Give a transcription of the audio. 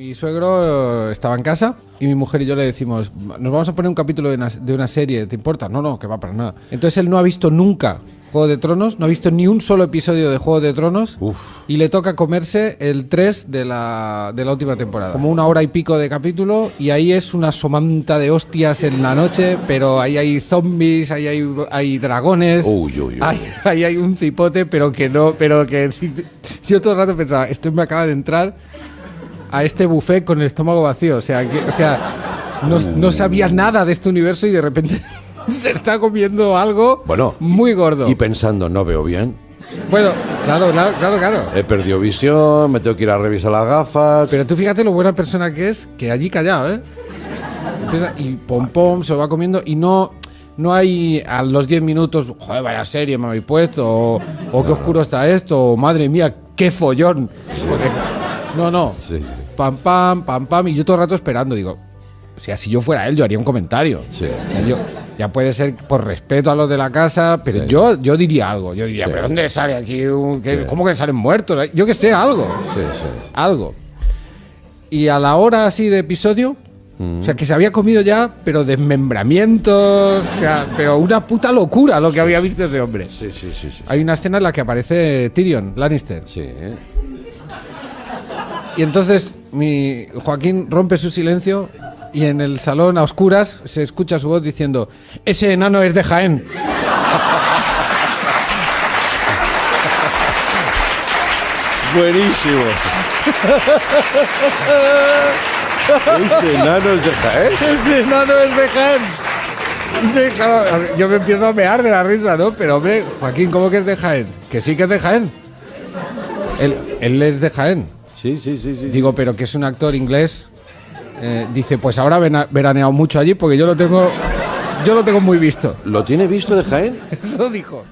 Mi suegro eh, estaba en casa y mi mujer y yo le decimos, nos vamos a poner un capítulo de una, de una serie, ¿te importa? No, no, que va para nada. Entonces él no ha visto nunca Juego de Tronos, no ha visto ni un solo episodio de Juego de Tronos Uf. y le toca comerse el 3 de la, de la última temporada. Como una hora y pico de capítulo y ahí es una somanta de hostias en la noche, pero ahí hay zombies, ahí hay, hay dragones, Uy, uy, uy. Ahí, ahí hay un cipote, pero que no, pero que yo todo el rato pensaba, esto me acaba de entrar a este buffet con el estómago vacío. O sea, que, o sea no, no sabía nada de este universo y de repente se está comiendo algo Bueno, muy gordo. Y pensando, no veo bien. bueno, claro, claro, claro, claro. He perdido visión, me tengo que ir a revisar las gafas. Pero tú fíjate lo buena persona que es, que allí callado, ¿eh? Y pom pom se lo va comiendo y no no hay a los 10 minutos, joder, vaya serie me habéis puesto, o, o qué oscuro está esto, o madre mía, qué follón. No, no. Sí. Pam, pam, pam, pam, y yo todo el rato esperando, digo, o sea, si yo fuera él, yo haría un comentario. Sí. O sea, yo- ya puede ser por respeto a los de la casa, pero yo, yo diría algo. Yo diría, Sí. ¿pero dónde sale aquí? un- qué- Sí. ¿Cómo que salen muertos? Yo que sé, algo Sí, sí. algo. Y a la hora así de episodio, o sea, que se había comido ya, pero desmembramientos, o sea, pero una puta locura lo que había visto ese hombre. Sí, sí, sí, sí. Hay una escena en la que aparece Tyrion Lannister. Sí, ¿eh? Y entonces mi Joaquín rompe su silencio y en el salón a oscuras se escucha su voz diciendo, ese enano es de Jaén. Buenísimo. Ese enano es de Jaén. Ese enano es de Jaén. Claro, yo me empiezo a mear de la risa, ¿no? Pero hombre, Joaquín, ¿cómo que es de Jaén? Que sí que es de Jaén. Él, él es de Jaén. Sí, sí, sí, sí. Digo, pero que es un actor inglés. Eh, dice, pues ahora veraneado mucho allí porque yo lo tengo, yo lo tengo muy visto. ¿Lo tiene visto de Jaén? Eso dijo.